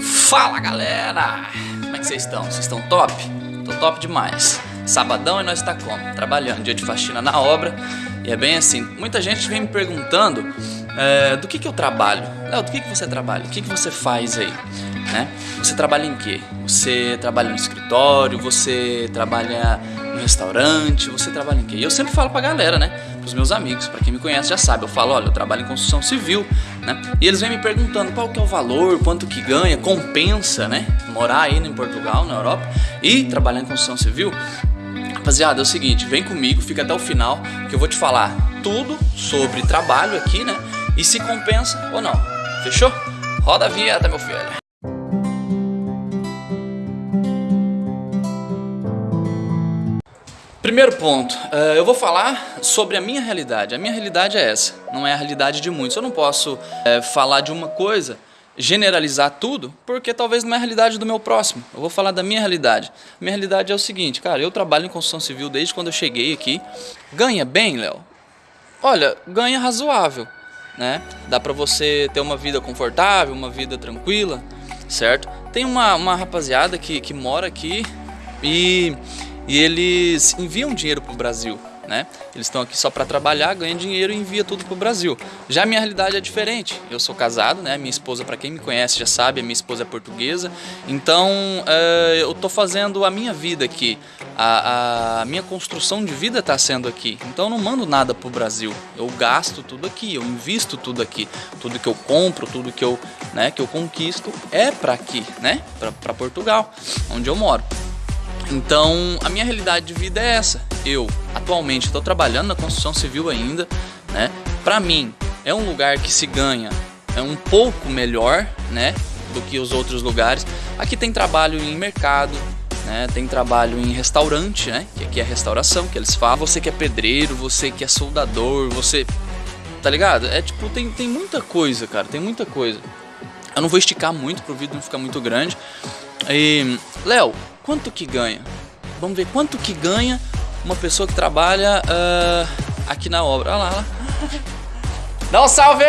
Fala galera! Como é que vocês estão? Vocês estão top? Tô top demais. Sabadão e nós está como? Trabalhando, dia de faxina na obra. E é bem assim, muita gente vem me perguntando é, do que, que eu trabalho. Léo, do que, que você trabalha? O que, que você faz aí? Né? Você trabalha em quê? Você trabalha no escritório? Você trabalha no restaurante? Você trabalha em quê? E eu sempre falo pra galera, né? Pros meus amigos, para quem me conhece já sabe. Eu falo, olha, eu trabalho em construção civil, né? E eles vêm me perguntando qual que é o valor, quanto que ganha, compensa, né? Morar aí em Portugal, na Europa e trabalhar em construção civil. Rapaziada, é o seguinte, vem comigo, fica até o final que eu vou te falar tudo sobre trabalho aqui, né? E se compensa ou não. Fechou? Roda a vinheta, meu filho. Primeiro ponto, uh, eu vou falar sobre a minha realidade. A minha realidade é essa, não é a realidade de muitos. Eu não posso uh, falar de uma coisa, generalizar tudo, porque talvez não é a realidade do meu próximo. Eu vou falar da minha realidade. Minha realidade é o seguinte, cara, eu trabalho em construção civil desde quando eu cheguei aqui. Ganha bem, Léo? Olha, ganha razoável, né? Dá pra você ter uma vida confortável, uma vida tranquila, certo? Tem uma, uma rapaziada que, que mora aqui e e eles enviam dinheiro para o Brasil. Né? Eles estão aqui só para trabalhar, ganham dinheiro e envia tudo para o Brasil. Já a minha realidade é diferente. Eu sou casado, né? Minha esposa, para quem me conhece já sabe, a minha esposa é portuguesa. Então uh, eu estou fazendo a minha vida aqui. A, a minha construção de vida está sendo aqui. Então eu não mando nada para o Brasil. Eu gasto tudo aqui, eu invisto tudo aqui. Tudo que eu compro, tudo que eu, né, que eu conquisto é para aqui, né? Para Portugal, onde eu moro. Então, a minha realidade de vida é essa. Eu, atualmente, estou trabalhando na construção civil ainda, né? Para mim, é um lugar que se ganha é um pouco melhor, né, do que os outros lugares. Aqui tem trabalho em mercado, né? Tem trabalho em restaurante, né? Que aqui é restauração, que eles falam. Você que é pedreiro, você que é soldador, você tá ligado? É tipo tem tem muita coisa, cara, tem muita coisa. Eu não vou esticar muito pro vídeo não ficar muito grande. E Léo, quanto que ganha? Vamos ver quanto que ganha uma pessoa que trabalha uh, aqui na obra. Olha lá, olha lá. Dá um salve!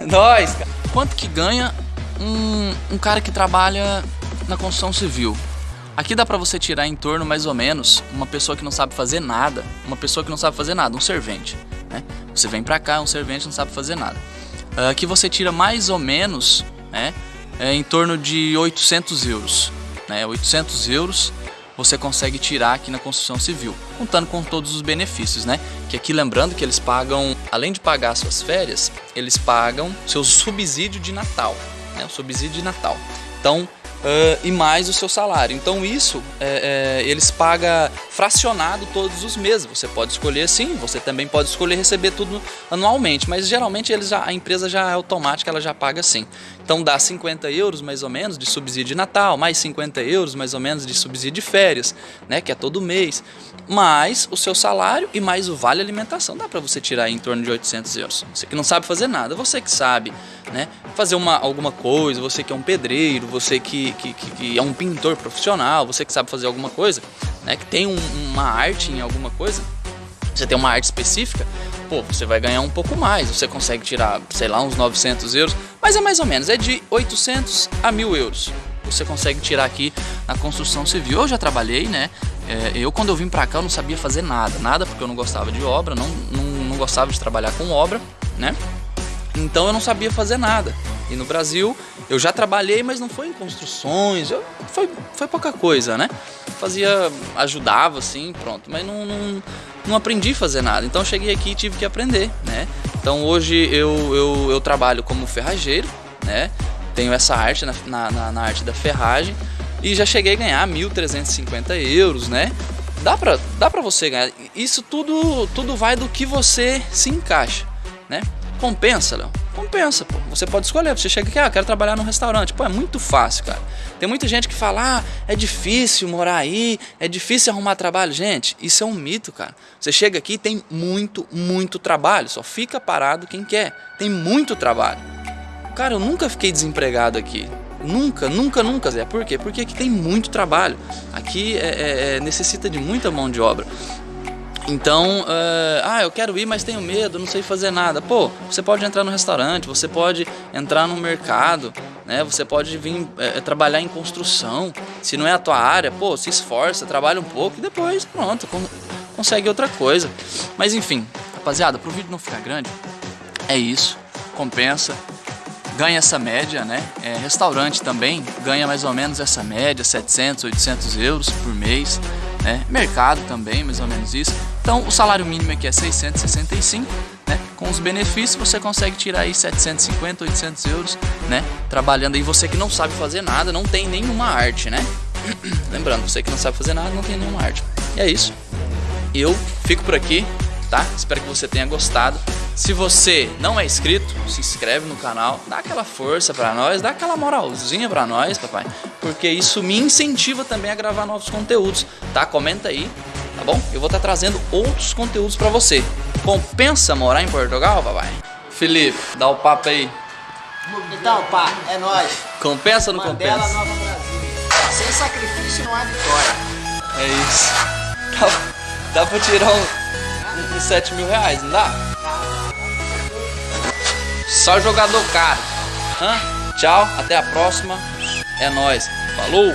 Nós, cara. Quanto que ganha um, um cara que trabalha na construção civil? Aqui dá pra você tirar em torno, mais ou menos, uma pessoa que não sabe fazer nada. Uma pessoa que não sabe fazer nada, um servente. Né? Você vem pra cá, um servente não sabe fazer nada. Uh, aqui você tira mais ou menos, né? É, em torno de 800 euros né, 800 euros você consegue tirar aqui na construção civil, contando com todos os benefícios, né? Que aqui lembrando que eles pagam, além de pagar suas férias, eles pagam seu subsídio de Natal, né? O subsídio de Natal. Então, uh, e mais o seu salário. Então isso é, é, eles pagam fracionado todos os meses. Você pode escolher sim, você também pode escolher receber tudo anualmente, mas geralmente eles já, a empresa já é automática, ela já paga sim. Então dá 50 euros mais ou menos de subsídio de Natal, mais 50 euros mais ou menos de subsídio de férias, né, que é todo mês, mais o seu salário e mais o vale alimentação. Dá para você tirar em torno de 800 euros. Você que não sabe fazer nada, você que sabe, né, fazer uma, alguma coisa, você que é um pedreiro, você que que, que, é um pintor profissional, você que sabe fazer alguma coisa, né, que tem um, uma arte em alguma coisa, você tem uma arte específica, pô, você vai ganhar um pouco mais, você consegue tirar, sei lá, uns 900 euros, mas é mais ou menos, é de 800 a 1000 euros. Você consegue tirar aqui na construção civil. Eu já trabalhei, né? É, eu quando eu vim pra cá eu não sabia fazer nada, nada porque eu não gostava de obra, não, não, não gostava de trabalhar com obra, né? Então eu não sabia fazer nada. E no Brasil eu já trabalhei, mas não foi em construções, eu, foi, foi pouca coisa, né? Fazia, ajudava assim, pronto, mas não, não, não aprendi a fazer nada. Então cheguei aqui e tive que aprender, né? Então hoje eu, eu, eu trabalho como ferrageiro, né? Tenho essa arte na, na, na arte da ferragem e já cheguei a ganhar 1.350 euros, né? Dá pra, dá pra você ganhar. Isso tudo, tudo vai do que você se encaixa, né? Compensa, Léo? Compensa, pô. Você pode escolher. Você chega aqui, ah, quero trabalhar num restaurante. Pô, é muito fácil, cara. Tem muita gente que fala, ah, é difícil morar aí, é difícil arrumar trabalho. Gente, isso é um mito, cara. Você chega aqui tem muito, muito trabalho. Só fica parado quem quer. Tem muito trabalho. Cara, eu nunca fiquei desempregado aqui. Nunca, nunca, nunca, Zé. Por quê? Porque aqui tem muito trabalho. Aqui é, é, é necessita de muita mão de obra. Então, uh, ah, eu quero ir, mas tenho medo, não sei fazer nada. Pô, você pode entrar no restaurante, você pode entrar no mercado, né? Você pode vir é, trabalhar em construção. Se não é a tua área, pô, se esforça, trabalha um pouco e depois, pronto, consegue outra coisa. Mas enfim, rapaziada, pro vídeo não ficar grande, é isso. Compensa, ganha essa média, né? É, restaurante também ganha mais ou menos essa média, 700, 800 euros por mês. Né? Mercado também, mais ou menos isso. Então o salário mínimo aqui é 665, né? Com os benefícios você consegue tirar aí 750, 800 euros, né? Trabalhando aí você que não sabe fazer nada, não tem nenhuma arte, né? Lembrando, você que não sabe fazer nada, não tem nenhuma arte. E é isso. Eu fico por aqui, tá? Espero que você tenha gostado. Se você não é inscrito, se inscreve no canal, dá aquela força para nós, dá aquela moralzinha para nós, papai, porque isso me incentiva também a gravar novos conteúdos, tá? Comenta aí, tá bom? Eu vou estar tá trazendo outros conteúdos para você. Compensa morar em Portugal, papai? Felipe, dá o papo aí. Então, pá, é nóis. Compensa ou não Mandela, compensa? Nova Brasil. Sem sacrifício não há vitória. É isso. Dá, dá pra tirar um, 7 mil reais, não dá? Só jogador caro. Hã? Tchau, até a próxima. É nóis. Falou!